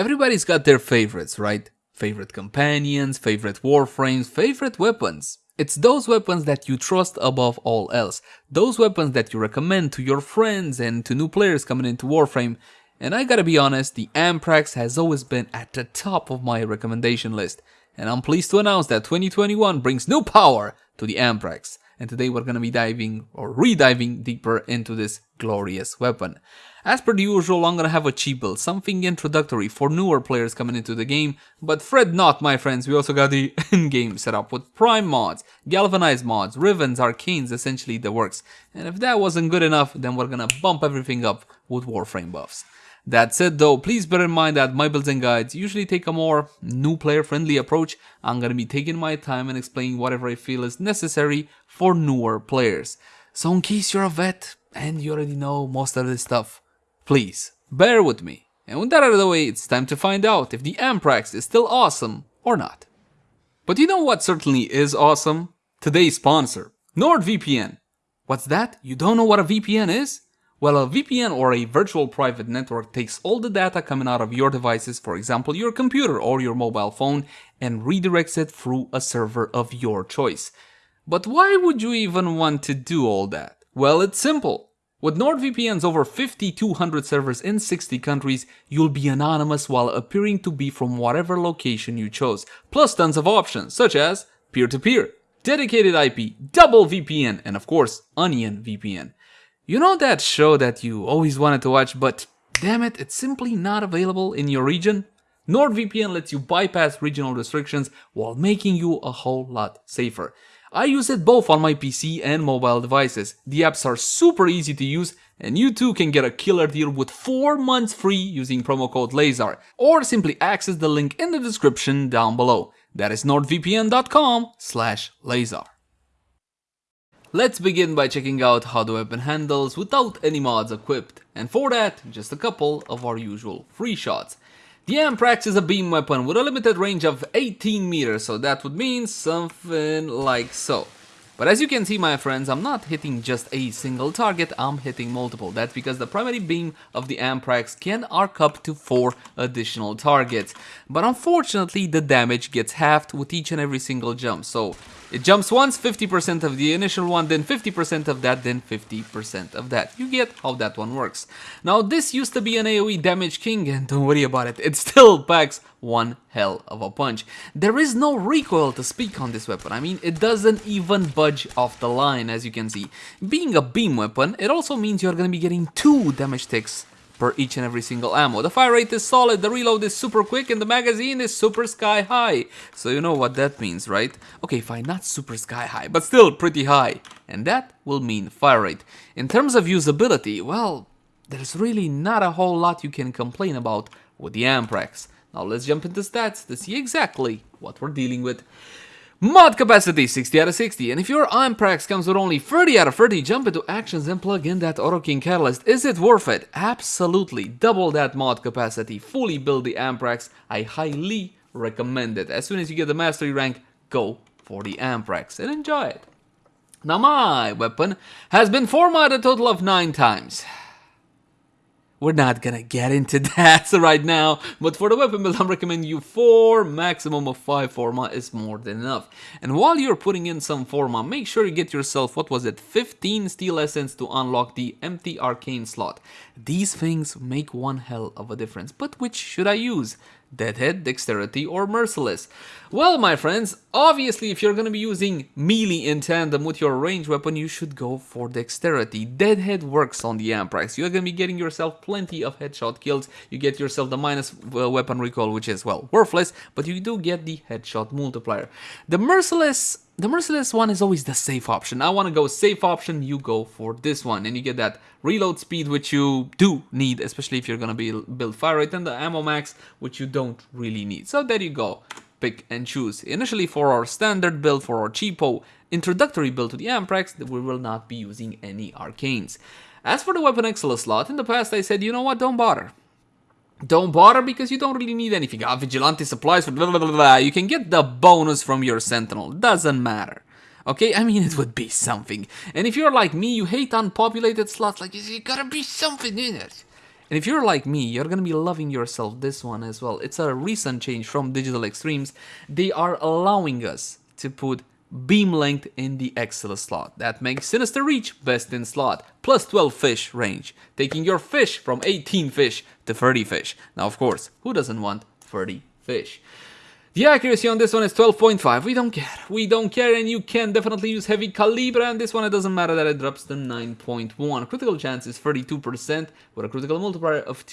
Everybody's got their favorites, right? Favorite companions, favorite warframes, favorite weapons. It's those weapons that you trust above all else. Those weapons that you recommend to your friends and to new players coming into Warframe. And I gotta be honest, the Amprex has always been at the top of my recommendation list. And I'm pleased to announce that 2021 brings new power to the Amprex. And today we're gonna be diving or rediving deeper into this glorious weapon. As per the usual, I'm gonna have a cheap build, something introductory for newer players coming into the game, but fret not my friends, we also got the in-game setup with prime mods, galvanized mods, rivens, arcanes, essentially the works. And if that wasn't good enough, then we're gonna bump everything up with Warframe buffs. That said though, please bear in mind that my builds and guides usually take a more new player friendly approach. I'm gonna be taking my time and explaining whatever I feel is necessary for newer players. So in case you're a vet and you already know most of this stuff, Please, bear with me. And with that out of the way, it's time to find out if the Amprex is still awesome or not. But you know what certainly is awesome? Today's sponsor, NordVPN. What's that? You don't know what a VPN is? Well, a VPN or a virtual private network takes all the data coming out of your devices, for example your computer or your mobile phone, and redirects it through a server of your choice. But why would you even want to do all that? Well, it's simple. With NordVPN's over 5200 servers in 60 countries, you'll be anonymous while appearing to be from whatever location you chose, plus tons of options such as peer-to-peer, -peer, dedicated IP, double VPN, and of course, Onion VPN. You know that show that you always wanted to watch, but damn it, it's simply not available in your region? NordVPN lets you bypass regional restrictions while making you a whole lot safer. I use it both on my PC and mobile devices. The apps are super easy to use and you too can get a killer deal with 4 months free using promo code LAZAR or simply access the link in the description down below. That is nordvpn.com slash LAZAR. Let's begin by checking out how the weapon handles without any mods equipped and for that just a couple of our usual free shots. The Amprex is a beam weapon with a limited range of 18 meters, so that would mean something like so. But as you can see my friends, I'm not hitting just a single target, I'm hitting multiple. That's because the primary beam of the Amprex can arc up to 4 additional targets. But unfortunately the damage gets halved with each and every single jump, so it jumps once, 50% of the initial one, then 50% of that, then 50% of that. You get how that one works. Now this used to be an AoE damage king and don't worry about it, it still packs one hell of a punch. There is no recoil to speak on this weapon, I mean it doesn't even budge off the line as you can see. Being a beam weapon, it also means you're gonna be getting two damage ticks per each and every single ammo. The fire rate is solid, the reload is super quick, and the magazine is super sky high. So you know what that means, right? Okay, fine, not super sky high, but still pretty high. And that will mean fire rate. In terms of usability, well, there's really not a whole lot you can complain about with the Amprex. Now let's jump into stats to see exactly what we're dealing with. Mod capacity 60 out of 60 and if your Amprex comes with only 30 out of 30 jump into actions and plug in that Orokin Catalyst. Is it worth it? Absolutely. Double that mod capacity. Fully build the Amprex. I highly recommend it. As soon as you get the mastery rank, go for the Amprex and enjoy it. Now my weapon has been formatted a total of 9 times. We're not gonna get into that right now, but for the weapon build I'm recommending you 4, maximum of 5 forma is more than enough. And while you're putting in some forma, make sure you get yourself, what was it, 15 steel essence to unlock the empty arcane slot. These things make one hell of a difference, but which should I use? Deadhead, Dexterity, or Merciless? Well, my friends, obviously if you're gonna be using melee in tandem with your range weapon, you should go for Dexterity. Deadhead works on the Amprex. You're gonna be getting yourself plenty of headshot kills. You get yourself the minus uh, weapon recoil, which is, well, worthless, but you do get the headshot multiplier. The Merciless the merciless one is always the safe option. I want to go safe option, you go for this one. And you get that reload speed, which you do need, especially if you're going to be build fire rate, and the ammo max, which you don't really need. So there you go. Pick and choose. Initially for our standard build, for our cheapo introductory build to the Amprex, we will not be using any arcanes. As for the weapon exilus slot, in the past I said, you know what, don't bother. Don't bother because you don't really need anything. Ah, vigilante supplies for blah, blah, blah, blah. You can get the bonus from your sentinel. Doesn't matter. Okay, I mean it would be something. And if you're like me, you hate unpopulated slots, like you gotta be something in it. And if you're like me, you're gonna be loving yourself this one as well. It's a recent change from Digital Extremes. They are allowing us to put beam length in the Exilus slot. That makes Sinister Reach best in slot, plus 12 fish range, taking your fish from 18 fish to 30 fish. Now, of course, who doesn't want 30 fish? The accuracy on this one is 12.5. We don't care. We don't care and you can definitely use heavy calibre and this one it doesn't matter that it drops to 9.1. Critical chance is 32% with a critical multiplier of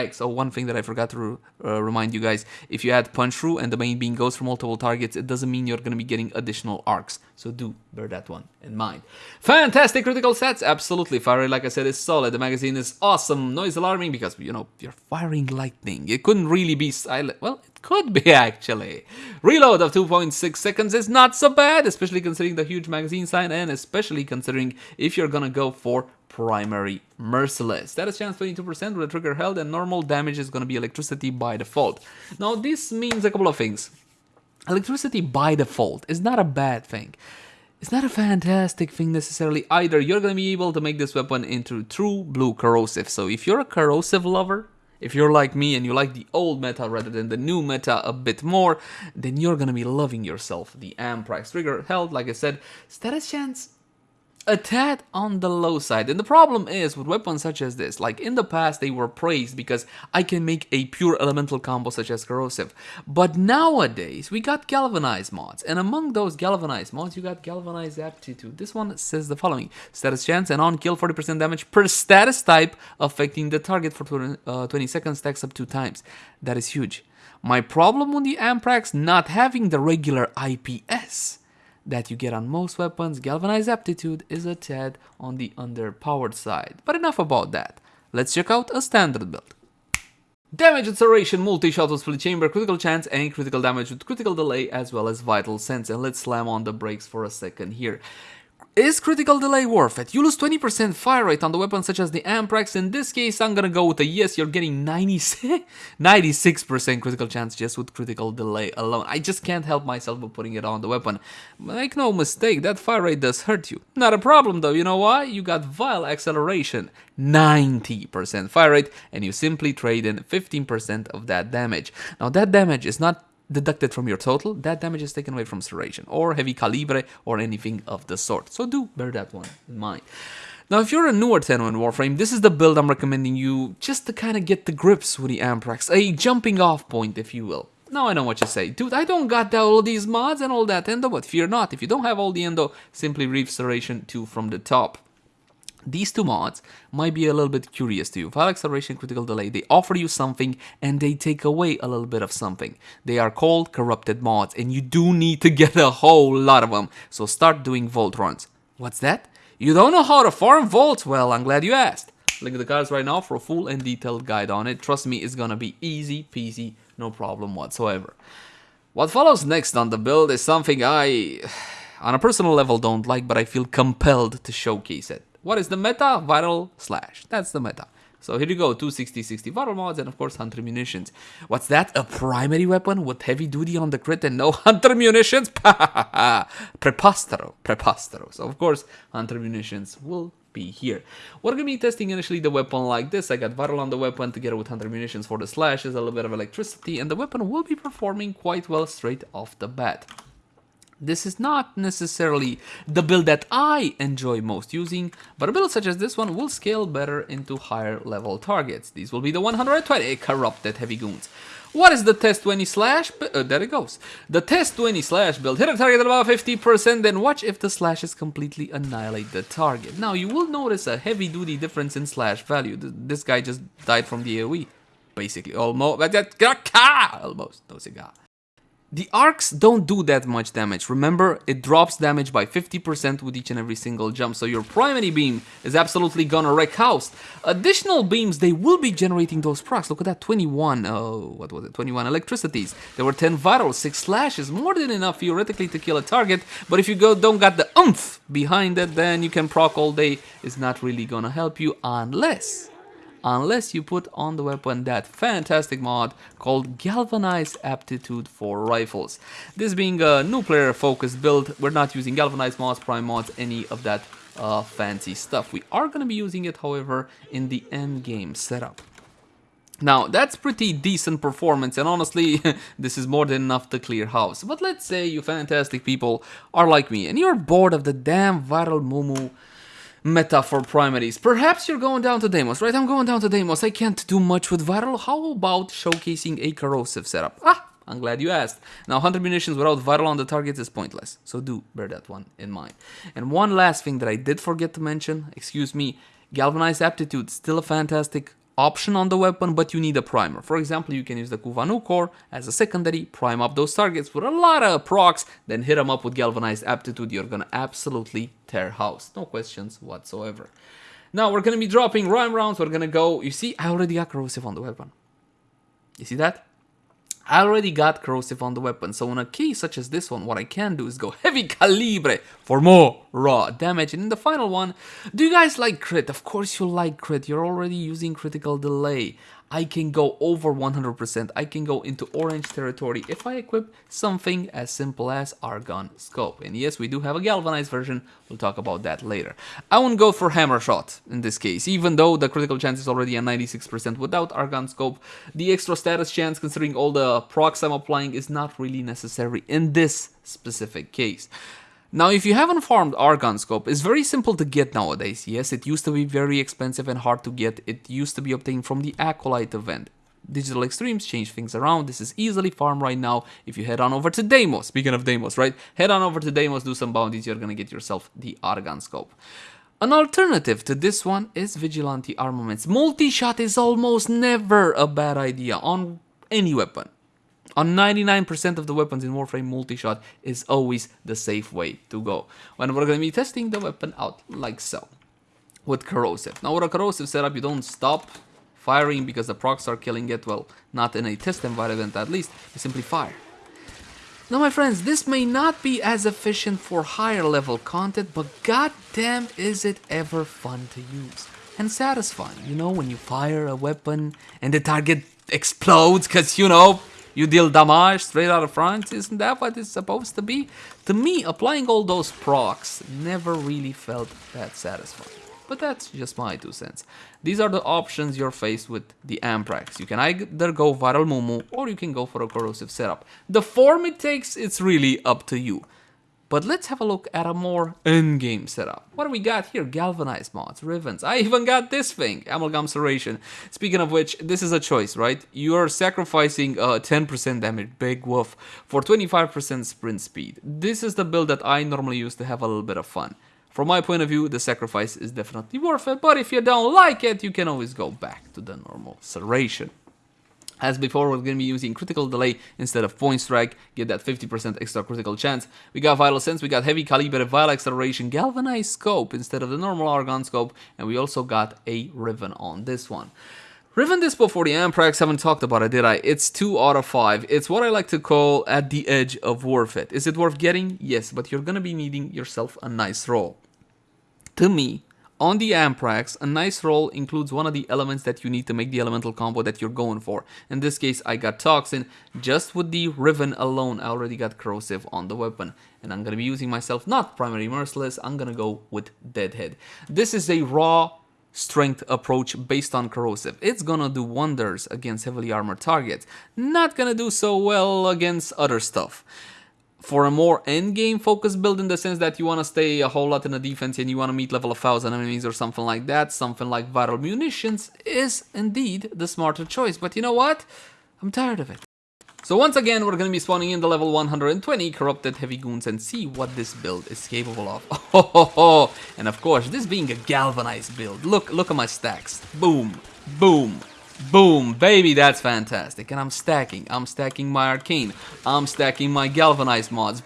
2.2x. Oh, one thing that I forgot to uh, remind you guys. If you add punch through and the main beam goes for multiple targets, it doesn't mean you're going to be getting additional arcs. So do bear that one in mind. Fantastic critical stats. Absolutely. Fire like I said, is solid. The magazine is awesome. Noise alarming because, you know, you're firing lightning. It couldn't really be silent. Well, it could be actually. Reload of 2.6 seconds is not so bad, especially considering the huge magazine size and especially considering if you're gonna go for primary merciless. Status chance 22% with a trigger held and normal damage is gonna be electricity by default. Now this means a couple of things. Electricity by default is not a bad thing. It's not a fantastic thing necessarily either. You're gonna be able to make this weapon into true blue corrosive. So if you're a corrosive lover, if you're like me and you like the old meta rather than the new meta a bit more, then you're gonna be loving yourself. The Amprex trigger held, like I said, status chance a tad on the low side. And the problem is with weapons such as this, like in the past they were praised because I can make a pure elemental combo such as corrosive. But nowadays we got galvanized mods and among those galvanized mods you got galvanized aptitude. This one says the following. Status chance and on kill 40% damage per status type affecting the target for 20, uh, 20 seconds stacks up two times. That is huge. My problem with the Amprex not having the regular IPS that you get on most weapons, Galvanized Aptitude is a tad on the underpowered side. But enough about that. Let's check out a standard build. Damage acceleration, multi-shot with split chamber, critical chance and critical damage with critical delay as well as vital sense. And let's slam on the brakes for a second here. Is critical delay worth it? You lose 20% fire rate on the weapon such as the Amprex. In this case, I'm gonna go with a yes. You're getting 96% critical chance just with critical delay alone. I just can't help myself but putting it on the weapon. Make no mistake, that fire rate does hurt you. Not a problem though, you know why? You got Vile Acceleration, 90% fire rate, and you simply trade in 15% of that damage. Now that damage is not deducted from your total, that damage is taken away from Serration or Heavy Calibre or anything of the sort. So do bear that one in mind. Now, if you're a newer Tenno in Warframe, this is the build I'm recommending you just to kind of get the grips with the Amprex, a jumping off point, if you will. Now I know what you say, dude, I don't got all these mods and all that endo, but fear not, if you don't have all the endo, simply reef Serration 2 from the top. These two mods might be a little bit curious to you. Vile Acceleration Critical Delay, they offer you something and they take away a little bit of something. They are called corrupted mods and you do need to get a whole lot of them. So start doing vault runs. What's that? You don't know how to farm vaults? Well, I'm glad you asked. Link in the cards right now for a full and detailed guide on it. Trust me, it's gonna be easy peasy, no problem whatsoever. What follows next on the build is something I, on a personal level, don't like, but I feel compelled to showcase it. What is the meta? Viral slash. That's the meta. So here you go, 260, 60 viral mods, and of course hunter munitions. What's that? A primary weapon with heavy duty on the crit and no hunter munitions? Prepostero, prepostero. So of course hunter munitions will be here. We're gonna be testing initially the weapon like this. I got viral on the weapon together with hunter munitions for the slashes, a little bit of electricity, and the weapon will be performing quite well straight off the bat. This is not necessarily the build that I enjoy most using, but a build such as this one will scale better into higher level targets. These will be the 120 corrupted heavy goons. What is the test 20 slash? Uh, there it goes. The test 20 slash build. Hit a target at about 50%, then watch if the slashes completely annihilate the target. Now, you will notice a heavy duty difference in slash value. This guy just died from the AoE. Basically, almost. Almost. No cigar. The arcs don't do that much damage. Remember, it drops damage by 50% with each and every single jump, so your primary beam is absolutely gonna wreck house. Additional beams, they will be generating those procs. Look at that, 21, oh, what was it, 21 electricities. There were 10 vital, 6 slashes, more than enough theoretically to kill a target, but if you go don't got the oomph behind it, then you can proc all day. It's not really gonna help you unless unless you put on the weapon that fantastic mod called Galvanized Aptitude for Rifles. This being a new player focused build, we're not using Galvanized mods, Prime mods, any of that uh, fancy stuff. We are going to be using it, however, in the end game setup. Now, that's pretty decent performance, and honestly, this is more than enough to clear house. But let's say you fantastic people are like me, and you're bored of the damn viral Mumu meta for primaries. Perhaps you're going down to Deimos, right? I'm going down to Deimos. I can't do much with viral. How about showcasing a corrosive setup? Ah, I'm glad you asked. Now, Hunter Munitions without viral on the targets is pointless, so do bear that one in mind. And one last thing that I did forget to mention, excuse me, Galvanized Aptitude, still a fantastic option on the weapon, but you need a primer. For example, you can use the Kuva Nukor as a secondary, prime up those targets with a lot of procs, then hit them up with Galvanized Aptitude. You're gonna absolutely tear house. No questions whatsoever. Now we're gonna be dropping Rime Rounds. We're gonna go. You see, I already got corrosive on the weapon. You see that? I already got corrosive on the weapon, so in a case such as this one, what I can do is go heavy calibre for more raw damage. And in the final one, do you guys like crit? Of course you like crit, you're already using critical delay. I can go over 100%. I can go into orange territory if I equip something as simple as Argon Scope. And yes, we do have a galvanized version. We'll talk about that later. I won't go for Hammer Shot in this case, even though the critical chance is already at 96% without Argon Scope. The extra status chance, considering all the procs I'm applying, is not really necessary in this specific case. Now, if you haven't farmed Argon Scope, it's very simple to get nowadays. Yes, it used to be very expensive and hard to get. It used to be obtained from the Acolyte event. Digital Extremes change things around. This is easily farmed right now if you head on over to Deimos. Speaking of Deimos, right? Head on over to Deimos, do some bounties, you're gonna get yourself the Argon Scope. An alternative to this one is Vigilante Armaments. Multi-shot is almost never a bad idea on any weapon. On 99% of the weapons in Warframe, multi-shot is always the safe way to go. When we're going to be testing the weapon out like so, with corrosive. Now with a corrosive setup, you don't stop firing because the procs are killing it, well, not in a test environment at least, you simply fire. Now my friends, this may not be as efficient for higher level content, but goddamn is it ever fun to use. And satisfying, you know, when you fire a weapon and the target explodes, cause you know, you deal damage straight out of front, isn't that what it's supposed to be? To me, applying all those procs never really felt that satisfying. But that's just my two cents. These are the options you're faced with the Amprex. You can either go Viral Mumu or you can go for a corrosive setup. The form it takes, it's really up to you. But let's have a look at a more in-game setup. What do we got here? Galvanized mods, Rivens. I even got this thing, Amalgam Serration. Speaking of which, this is a choice, right? You're sacrificing 10% uh, damage, big woof, for 25% sprint speed. This is the build that I normally use to have a little bit of fun. From my point of view, the sacrifice is definitely worth it, but if you don't like it, you can always go back to the normal Serration. As before, we're going to be using critical delay instead of point strike, get that 50% extra critical chance. We got vital sense, we got heavy caliber, vital acceleration, galvanized scope instead of the normal argon scope, and we also got a riven on this one. Riven Dispo for the Amprex, haven't talked about it, did I? It's 2 out of 5. It's what I like to call at the edge of worth it. Is it worth getting? Yes, but you're gonna be needing yourself a nice roll. To me, on the Amprex, a nice roll includes one of the elements that you need to make the elemental combo that you're going for. In this case, I got Toxin. Just with the Riven alone, I already got Corrosive on the weapon. And I'm gonna be using myself not Primary Merciless, I'm gonna go with Deadhead. This is a raw strength approach based on corrosive. It's gonna do wonders against heavily armored targets, not gonna do so well against other stuff for a more end-game focused build in the sense that you want to stay a whole lot in the defense and you want to meet level 1000 enemies or something like that, something like viral munitions is indeed the smarter choice. But you know what? I'm tired of it. So once again, we're going to be spawning in the level 120 Corrupted Heavy Goons and see what this build is capable of. Oh, ho, ho. And of course, this being a galvanized build. Look, look at my stacks. Boom, boom, Boom, baby, that's fantastic. And I'm stacking. I'm stacking my arcane. I'm stacking my galvanized mods.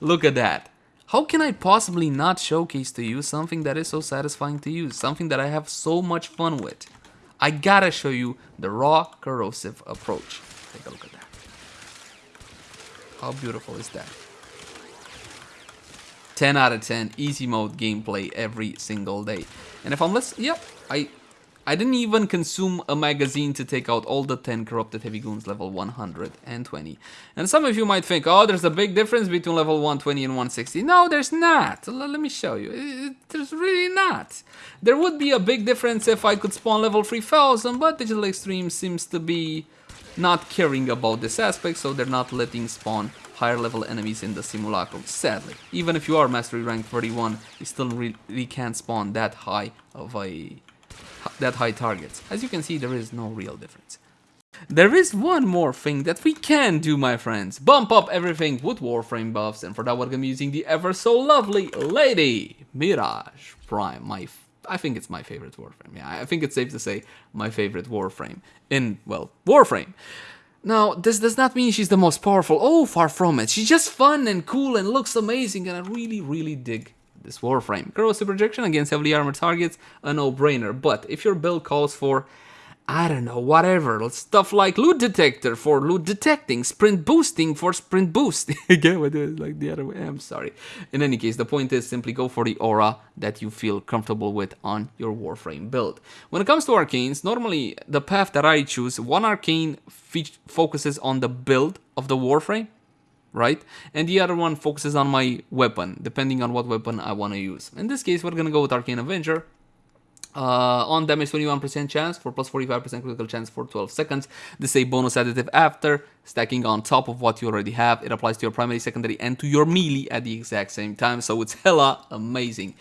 Look at that. How can I possibly not showcase to you something that is so satisfying to use? Something that I have so much fun with? I gotta show you the raw corrosive approach. Take a look at that. How beautiful is that? 10 out of 10 easy mode gameplay every single day. And if I'm listening, yep, I I didn't even consume a magazine to take out all the 10 corrupted heavy goons level 120. And some of you might think, oh, there's a big difference between level 120 and 160. No, there's not. Let me show you. There's really not. There would be a big difference if I could spawn level 3000, but Digital Extreme seems to be not caring about this aspect, so they're not letting spawn higher level enemies in the simulacrum, sadly. Even if you are mastery rank 31, you still really can't spawn that high of a that high targets. As you can see, there is no real difference. There is one more thing that we can do, my friends. Bump up everything with Warframe buffs, and for that we're gonna be using the ever so lovely Lady Mirage Prime. My, I think it's my favorite Warframe. Yeah, I think it's safe to say my favorite Warframe in, well, Warframe. Now, this does not mean she's the most powerful. Oh, far from it. She's just fun and cool and looks amazing, and I really, really dig this Warframe. Corrosive projection against heavily armored targets, a no-brainer, but if your build calls for I don't know, whatever, stuff like loot detector for loot detecting, sprint boosting for sprint boost. Again, with it like the other way, I'm sorry. In any case, the point is simply go for the aura that you feel comfortable with on your Warframe build. When it comes to arcanes, normally the path that I choose, one arcane focuses on the build of the Warframe, right? And the other one focuses on my weapon, depending on what weapon I want to use. In this case, we're gonna go with Arcane Avenger. Uh, on damage 21% chance for plus 45% critical chance for 12 seconds. This is a bonus additive after stacking on top of what you already have. It applies to your primary, secondary, and to your melee at the exact same time, so it's hella amazing.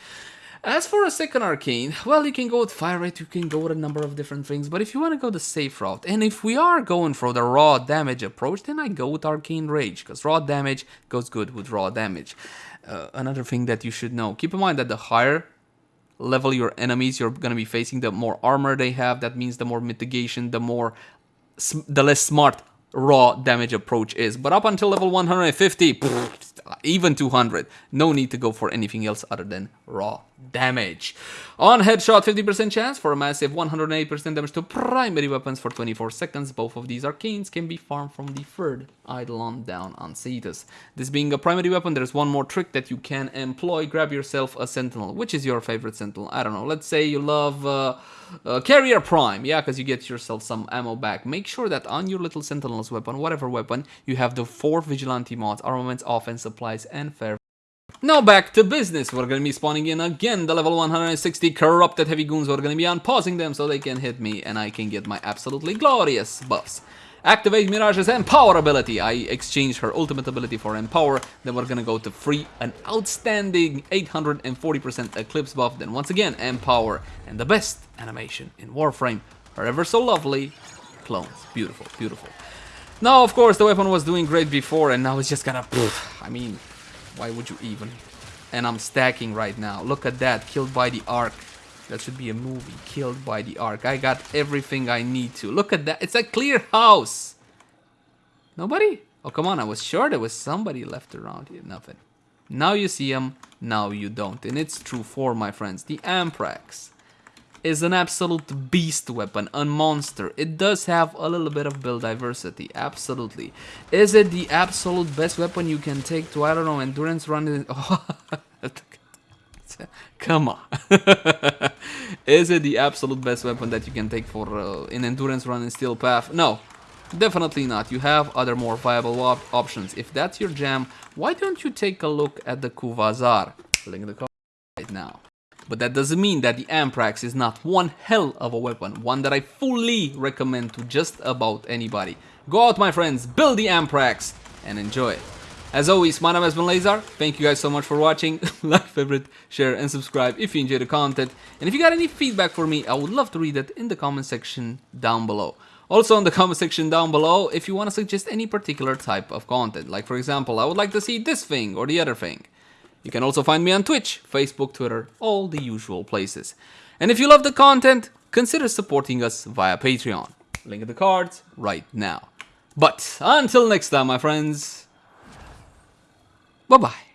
As for a second arcane, well, you can go with fire rate, you can go with a number of different things, but if you want to go the safe route, and if we are going for the raw damage approach, then I go with arcane rage, because raw damage goes good with raw damage. Uh, another thing that you should know, keep in mind that the higher level your enemies you're going to be facing, the more armor they have, that means the more mitigation, the more, the less smart raw damage approach is. But up until level 150, even 200, no need to go for anything else other than raw damage. On headshot, 50% chance for a massive 108% damage to primary weapons for 24 seconds. Both of these arcanes can be farmed from the third Eidolon down on Cetus. This being a primary weapon, there's one more trick that you can employ. Grab yourself a Sentinel. Which is your favorite Sentinel? I don't know. Let's say you love uh, uh, Carrier Prime. Yeah, because you get yourself some ammo back. Make sure that on your little Sentinel's weapon, whatever weapon, you have the four Vigilante mods, armaments, offense, supplies, and fair now back to business, we're gonna be spawning in again the level 160 corrupted heavy goons, we're gonna be unpausing them so they can hit me and I can get my absolutely glorious buffs. Activate Mirage's Empower ability. I exchange her ultimate ability for Empower. Then we're gonna go to free an outstanding 840% Eclipse buff. Then once again, Empower. And the best animation in Warframe. Her ever so lovely clones. Beautiful, beautiful. Now, of course, the weapon was doing great before and now it's just gonna... I mean, why would you even? And I'm stacking right now. Look at that. Killed by the Ark. That should be a movie. Killed by the Ark. I got everything I need to. Look at that. It's a clear house. Nobody? Oh, come on. I was sure there was somebody left around here. Nothing. Now you see him. Now you don't. And it's true for my friends. The Amprex is an absolute beast weapon, a monster. It does have a little bit of build diversity, absolutely. Is it the absolute best weapon you can take to, I don't know, endurance run? Oh, come on. is it the absolute best weapon that you can take for uh, an endurance run in Steel Path? No, definitely not. You have other more viable op options. If that's your jam, why don't you take a look at the Kuva Zarr? Link in the. But that doesn't mean that the Amprex is not one hell of a weapon, one that I fully recommend to just about anybody. Go out my friends, build the Amprex and enjoy it. As always, my name has been Lazar, thank you guys so much for watching, like, favorite, share and subscribe if you enjoy the content. And if you got any feedback for me, I would love to read it in the comment section down below. Also in the comment section down below, if you want to suggest any particular type of content, like for example, I would like to see this thing or the other thing. You can also find me on Twitch, Facebook, Twitter, all the usual places. And if you love the content, consider supporting us via Patreon. Link in the cards right now. But until next time, my friends, bye-bye.